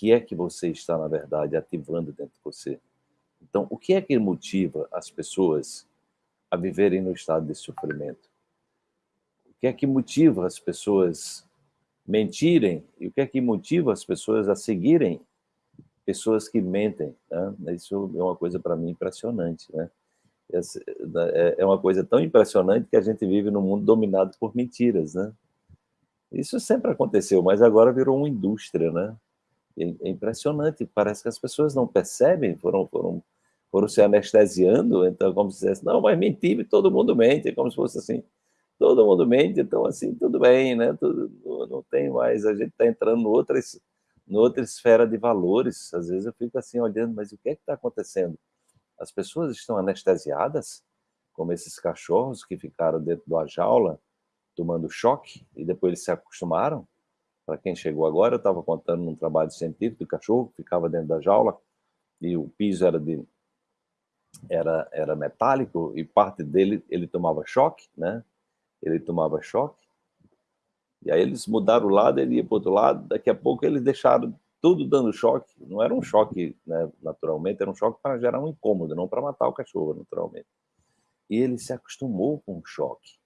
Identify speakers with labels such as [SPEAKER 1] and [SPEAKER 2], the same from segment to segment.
[SPEAKER 1] que é que você está, na verdade, ativando dentro de você. Então, o que é que motiva as pessoas a viverem no estado de sofrimento? O que é que motiva as pessoas mentirem? E o que é que motiva as pessoas a seguirem pessoas que mentem? Né? Isso é uma coisa, para mim, impressionante. Né? É, é uma coisa tão impressionante que a gente vive num mundo dominado por mentiras. Né? Isso sempre aconteceu, mas agora virou uma indústria. Né? É impressionante, parece que as pessoas não percebem, foram, foram foram se anestesiando, então como se dissesse, não, mas mentir, todo mundo mente, como se fosse assim, todo mundo mente, então assim, tudo bem, né, tudo, não tem mais, a gente está entrando em outras, em outra esfera de valores, às vezes eu fico assim olhando, mas o que é que está acontecendo? As pessoas estão anestesiadas, como esses cachorros que ficaram dentro da jaula, tomando choque, e depois eles se acostumaram, para quem chegou agora, eu estava contando num trabalho científico do cachorro que ficava dentro da jaula, e o piso era de era, era metálico e parte dele ele tomava choque, né? Ele tomava choque. E aí eles mudaram o lado, ele ia para outro lado, daqui a pouco eles deixaram tudo dando choque. Não era um choque, né, naturalmente, era um choque para gerar um incômodo, não para matar o cachorro, naturalmente. E ele se acostumou com o choque.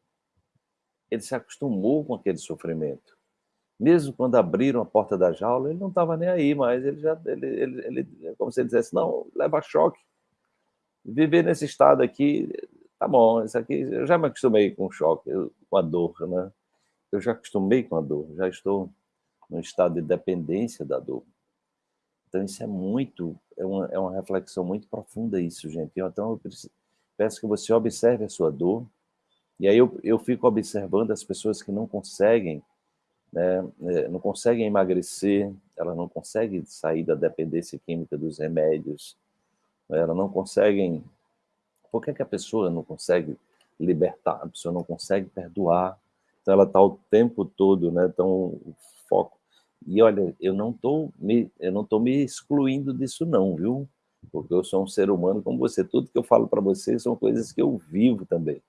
[SPEAKER 1] Ele se acostumou com aquele sofrimento. Mesmo quando abriram a porta da jaula, ele não estava nem aí, mas ele já, ele, ele, ele, como se ele dissesse, não, leva choque viver nesse estado aqui, tá bom, isso aqui, eu já me acostumei com choque, com a dor, né? Eu já acostumei com a dor, já estou num estado de dependência da dor. Então isso é muito, é uma, é uma reflexão muito profunda isso, gente. Então eu peço que você observe a sua dor, e aí eu, eu fico observando as pessoas que não conseguem, né, é, não conseguem emagrecer, elas não conseguem sair da dependência química dos remédios, elas não conseguem... Por que, que a pessoa não consegue libertar? A pessoa não consegue perdoar. Então ela está o tempo todo, né? Então, foco. E olha, eu não estou me, me excluindo disso não, viu? Porque eu sou um ser humano como você. Tudo que eu falo para você são coisas que eu vivo também.